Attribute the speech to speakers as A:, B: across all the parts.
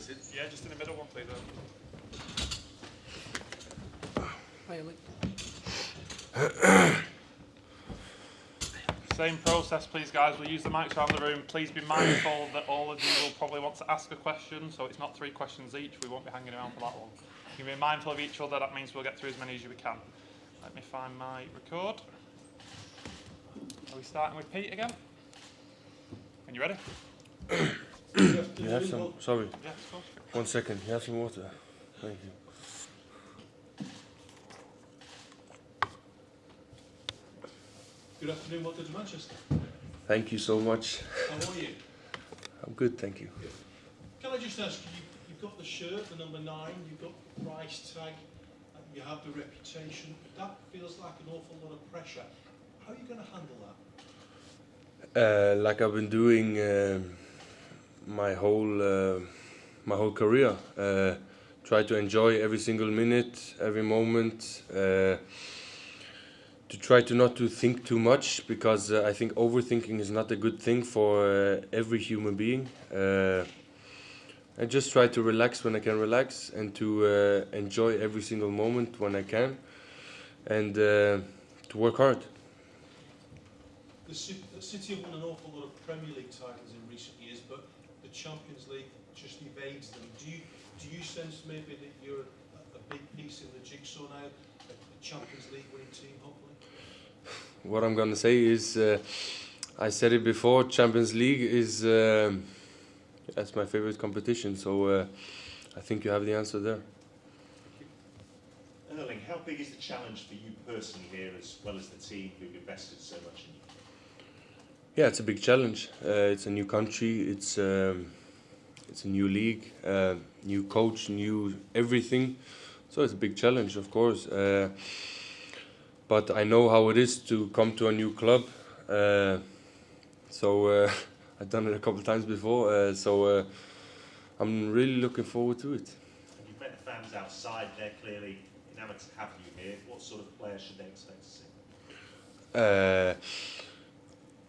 A: sit?
B: Yeah, just in the middle one, please. Same process, please, guys. We'll use the mics around the room. Please be mindful that all of you will probably want to ask a question, so it's not three questions each. We won't be hanging around for that long. You can be mindful of each other. That means we'll get through as many as we can. Let me find my record. Are we starting with Pete again? Are you ready?
C: You have some, sorry,
B: Yes, of course.
C: one second, you have some water. Thank you.
A: Good afternoon, welcome to Manchester.
C: Thank you so much.
A: How are you?
C: I'm good, thank you.
A: Can I just ask you, you've got the shirt, the number nine, you've got the price tag, and you have the reputation. That feels like an awful lot of pressure. How are you going to handle that?
C: Uh, like I've been doing um my whole uh, my whole career. Uh, try to enjoy every single minute, every moment. Uh, to try to not to think too much because uh, I think overthinking is not a good thing for uh, every human being. Uh, I just try to relax when I can relax and to enjoy every single moment when I can, and to work hard.
A: The City, the City have won an awful lot of Premier League titles in recent years, but the Champions League just evades them. Do you, do you sense maybe that you're a, a big piece in the jigsaw now, a, a Champions League winning team, hopefully?
C: What I'm gonna say is, uh, I said it before. Champions League is uh, that's my favorite competition. So uh, I think you have the answer there.
D: Erling, how big is the challenge for you personally here as well as the team who've invested so much in you?
C: Yeah, it's a big challenge. Uh, it's a new country. It's um, it's a new league, uh, new coach, new everything. So it's a big challenge, of course. Uh, but I know how it is to come to a new club. Uh, so uh, I've done it a couple of times before. Uh, so uh, I'm really looking forward to it.
D: And you've met the fans outside, they're clearly enamoured to have you here. What sort of players should they expect to see?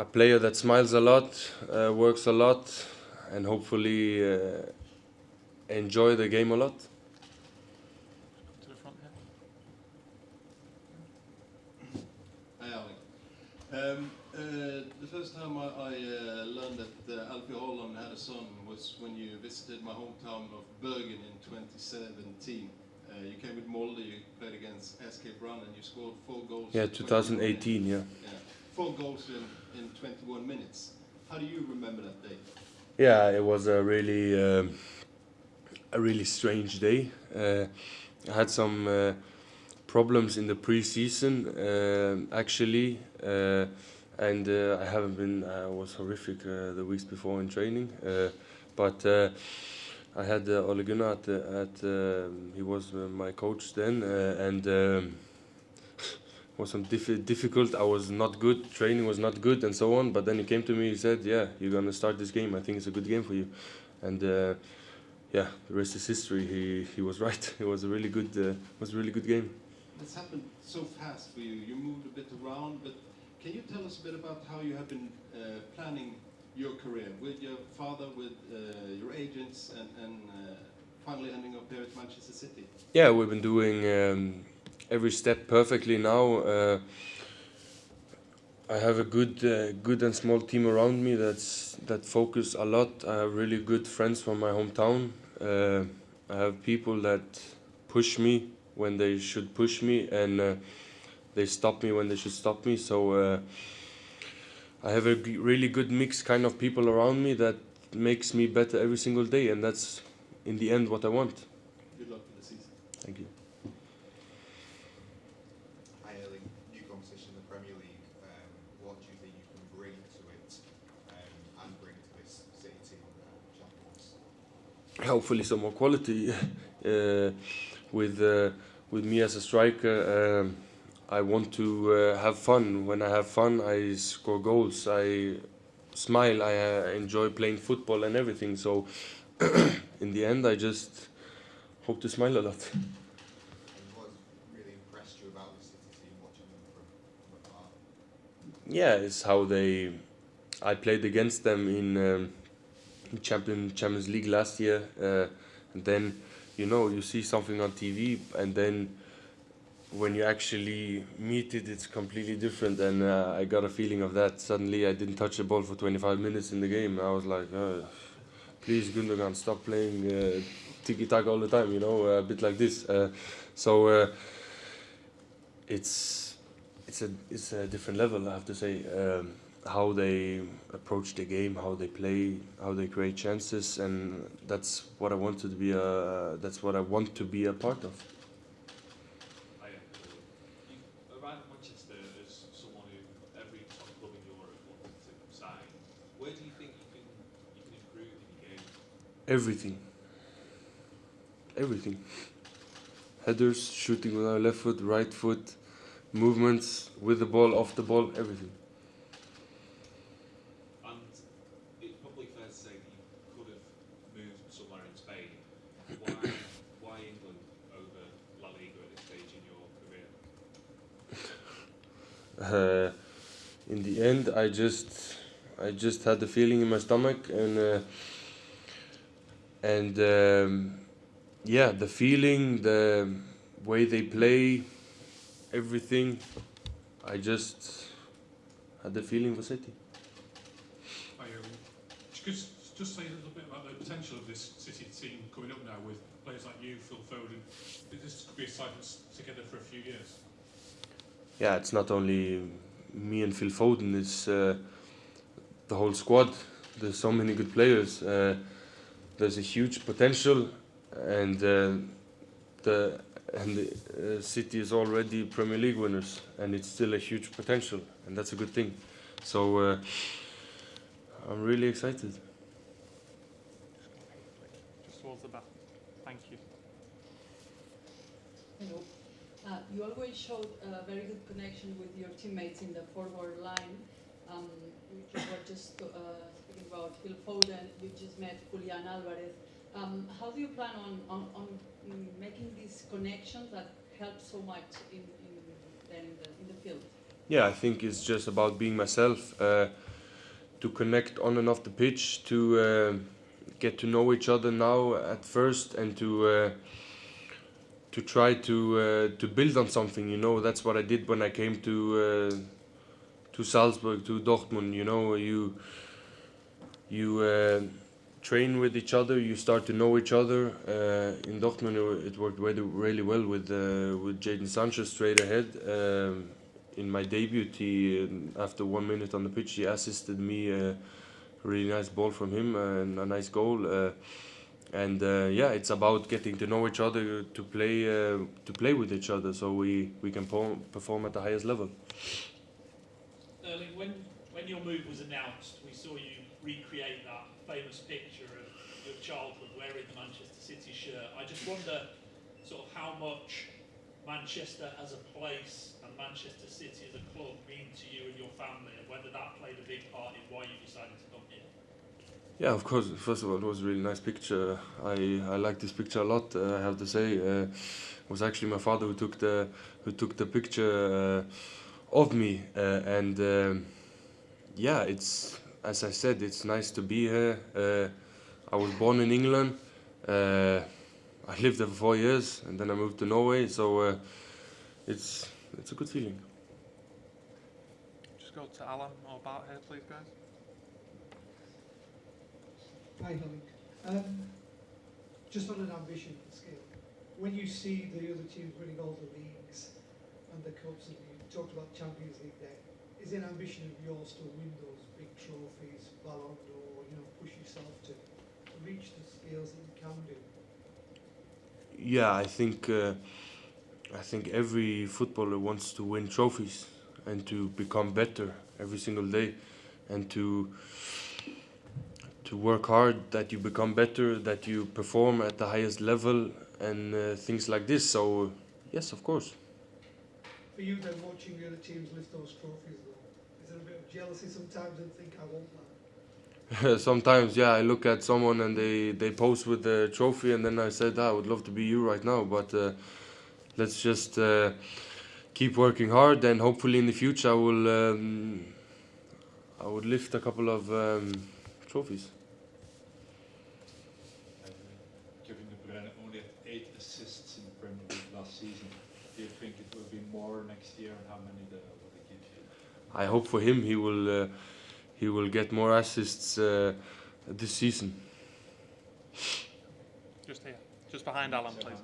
C: A player that smiles a lot, uh, works a lot, and hopefully uh, enjoy the game a lot.
B: To the front here.
E: Hi. Um, uh, the first time I, I uh, learned that uh, Alfie Haaland had a son was when you visited my hometown of Bergen in 2017. Uh, you came with Molde, you played against SK Brann, and you scored four goals.
C: Yeah,
E: in 21 minutes.
C: 2018. Yeah.
E: Yeah, four goals in, in 21 minutes. How do you remember that day?
C: Yeah, it was a really, um, a really strange day. Uh, I had some uh, problems in the pre-season, um actually, uh, and uh, I haven't been. I was horrific uh, the weeks before in training, uh, but. Uh, I had uh, Ole Gunnar at, uh, at um he was uh, my coach then, uh, and um, was some diff- difficult. I was not good. Training was not good, and so on. But then he came to me. He said, "Yeah, you're gonna start this game. I think it's a good game for you." And uh, yeah, the rest is history. He he was right. It was a really good uh, was a really good game.
E: It's happened so fast for you. You moved a bit around, but can you tell us a bit about how you have been uh, planning your career with your father, with uh, your agents, and, and uh, finally ending up here at Manchester City?
C: Yeah, we've been doing um, every step perfectly now. Uh, I have a good, uh, good and small team around me that's that focus a lot. I have really good friends from my hometown. Uh, I have people that push me when they should push me, and uh, they stop me when they should stop me. So uh, I have a really good mix kind of people around me that makes me better every single day, and that's in the end what I want.
E: Good luck for the season.
C: Thank you.
F: Hi Erling, new competition in the Premier League. Um, what do you think you can bring to it um, and bring to this City team uh, champions?
C: Hopefully some more quality uh, with uh, with me as a striker. Um, I want to uh, have fun. When I have fun, I score goals. I smile. I enjoy playing football and everything. So in the end, I just hope to smile a lot. Yeah, it's how they. I played against them in um, champion Champions League last year, uh, and then you know you see something on TV, and then when you actually meet it, it's completely different. And uh, I got a feeling of that. Suddenly, I didn't touch the ball for 25 minutes in the game. I was like, uh, please, Gundogan, stop playing uh, tiki taka all the time. You know, a bit like this. Uh, so uh, it's it's a it's a different level. I have to say. Um, how they approach the game, how they play, how they create chances, and that's what I wanted to be a. That's what I want to be a part of.
G: Hiya. You arrived at Manchester as someone who every top club in Europe wanted to sign. Where do you think you can improve in your game?
C: Everything. Everything. Headers, shooting with our left foot, right foot, movements with the ball, off the ball, everything.
G: And it's probably fair to say that you could have moved somewhere in Spain. Why why England over La Liga at this stage in your career?
C: Uh, in the end, I just I just had the feeling in my stomach, and uh, and um, yeah, the feeling, the way they play, everything. I just had the feeling for City.
H: Um, just, just say a little bit about the potential of this City team coming up now with players like you, Phil Foden. This could be a side that's together for a few years.
C: Yeah, it's not only me and Phil Foden, it's uh, the whole squad. There's so many good players. Uh, there's a huge potential, and uh, the and the uh, City is already Premier League winners, and it's still a huge potential, and that's a good thing. So uh, I'm really excited.
B: Just towards the back. Thank you.
I: Hello. Uh, you always showed a very good connection with your teammates in the forward line. Um, we were just uh, speaking about Phil Foden. You just met Julian Alvarez. Um, how do you plan on, on, on making these connections that help so much in, in, in, the, in the field?
C: Yeah, I think it's just about being myself, uh, to connect on and off the pitch, to uh, get to know each other now at first, and to uh, to try to uh, to build on something. You know, that's what I did when I came to uh, to Salzburg, to Dortmund. You know, you you uh, train with each other, you start to know each other. Uh, in Dortmund, it- worked really, really well with uh, with Jadon Sancho straight ahead. Um, in my debut, he after one minute on the pitch, he assisted me a really nice ball from him and a nice goal. Uh, and uh, yeah, it's about getting to know each other to play uh, to play with each other, so we we can perform at the highest level.
J: Erling, when, when your move was announced, we saw you recreate that famous picture of your childhood wearing the Manchester City shirt. I just wonder sort of how much Manchester as a place and Manchester City as a club mean to you and your family, and whether that played a big part in why you decided to come here.
C: Yeah, of course. First of all, it was a really nice picture. I I like this picture a lot. Uh, I have to say, uh, it was actually my father who took the who took the picture uh, of me. Uh, and um, yeah, it's as I said, it's nice to be here. Uh, I was born in England. Uh, I lived there for four years, and then I moved to Norway. So it's it's a good feeling.
B: Just go to Alan or about here, please, guys.
K: Hi, Erling. Um, just on an ambition scale, when you see the other teams winning all the leagues and the cups, and you talked about Champions League there, is an ambition of yours to win those big trophies, Ballon d'Or, you know, push yourself to, to reach the scales that you can do?
C: Yeah, I think uh, I think every footballer wants to win trophies and to become better every single day, and to to work hard that you become better, that you perform at the highest level, and uh, things like this. So yes, of course.
K: For you then, watching the other teams lift those trophies though, is there a bit of jealousy sometimes and think I want that?
C: Sometimes, yeah, I look at someone and they they pose with the trophy, and then I said, "Ah, I would love to be you right now, but uh, let's just uh, keep working hard, and hopefully in the future I will um, I would lift a couple of um, trophies.
L: assists in the Premier League last season. Do you think it will be more next year, and how many the, will they give you?
C: I hope for him he will uh, he will get more assists uh, this season.
B: Just here. Just behind Alan, please.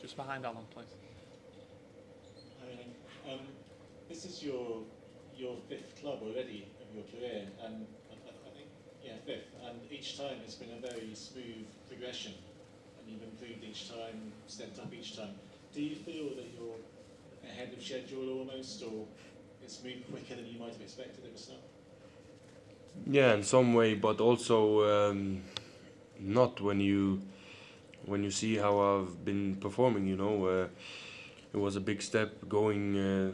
B: Just behind Alan, please.
M: Um, this is your your fifth club already of your career, and I, I I think yeah fifth. And each time it's been a very smooth progression, and you've improved each time, stepped up each time. Do you feel that you're ahead of schedule almost, or it's moved quicker than you might have expected at the start?
C: Yeah, in some way, but also um, not when you when you see how I've been performing. You know, uh, it was a big step going uh,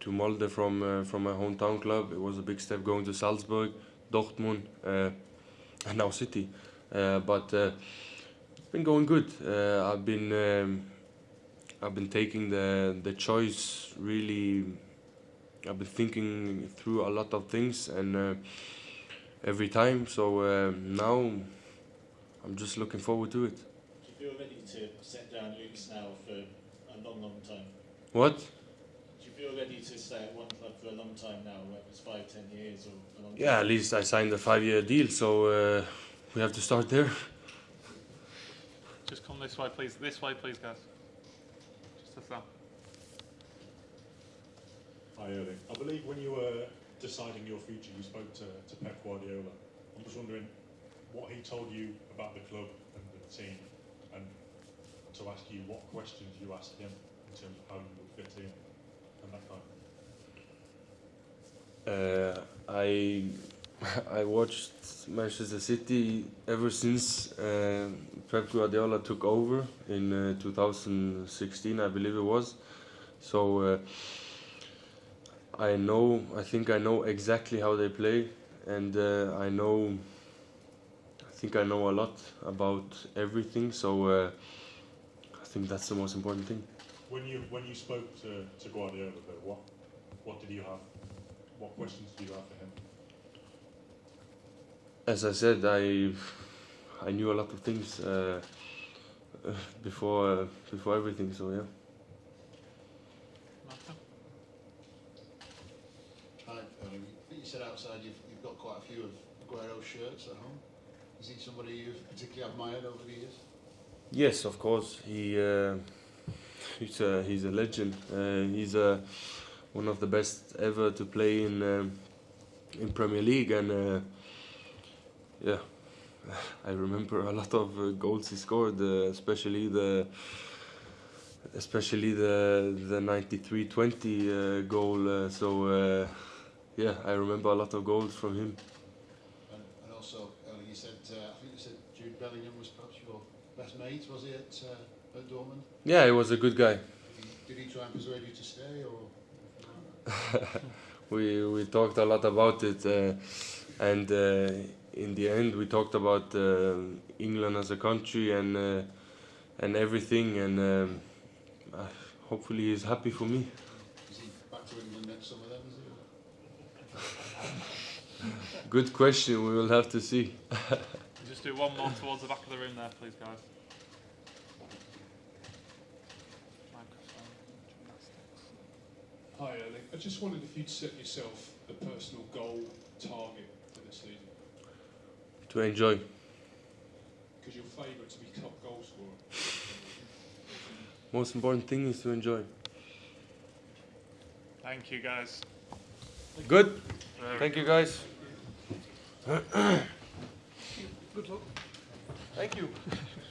C: to Molde from uh, from my hometown club. It was a big step going to Salzburg, Dortmund, uh, and now City. Uh, but uh, it's been going good. I've been um, I've been taking the the choice really. I've been thinking through a lot of things and. Uh, every time. So uh, now I'm just looking forward to it.
M: Do you feel ready to set down roots now for a long, long time?
C: What?
M: Do you feel ready to stay at one club for a long time now, whether it's five, ten years or a long
C: Yeah,
M: time?
C: at least I signed a five-year deal, so uh, we have to start there.
B: Just come this way, please. This way, please, guys. Just as that.
N: Hi, Erling. I believe when you were deciding your future, you spoke to, to Pep Guardiola. I'm just wondering what he told you about the club and the team, and to ask you what questions you asked him in terms of how you would fit in and that kind of
C: Uh, I I watched Manchester City ever since uh, Pep Guardiola took over in uh, 2016, I believe it was. So uh, I know, I think I know exactly how they play, and uh, I know, I think I know a lot about everything. So uh, I think that's the most important thing.
N: When you when you spoke to, to Guardiola, though, what what did you have? What questions did you have for him?
C: As I said, I I knew a lot of things uh, uh, before uh, before everything. So yeah.
B: Martha?
O: Hi, Erling. I think you said outside you've, you've got quite a few of Aguero's shirts at home. Is he somebody you've particularly admired over the years?
C: Yes, of course. He uh, he's a he's a legend. Uh, he's uh, one of the best ever to play in um, in Premier League, and uh, yeah, I remember a lot of uh, goals he scored, especially the especially the the 93-20 uh, goal. So yeah, I remember a lot of goals from him.
O: And, and also, you said, uh, I think you said Jude Bellingham was perhaps your best mate, was he, at, uh, at Dortmund?
C: Yeah, he was a good guy.
O: Did he, did he try and persuade you to stay, or?
C: we we talked a lot about it, uh, and uh, in the end we talked about uh, England as a country and uh, and everything, and um, hopefully he's happy for me.
O: Is he back to England next summer then, is he?
C: Good question. We will have to see.
B: Just do one more towards the back of the room there, please, guys.
H: Hi, Erling. I just wondered if you'd set yourself a personal goal target for this season,
C: to enjoy.
H: because you're favourite to be top goal scorer.
C: Most important thing is to enjoy.
B: Thank you, guys.
C: Good.
B: Very
C: Thank you, guys.
K: Good luck.
C: Thank you.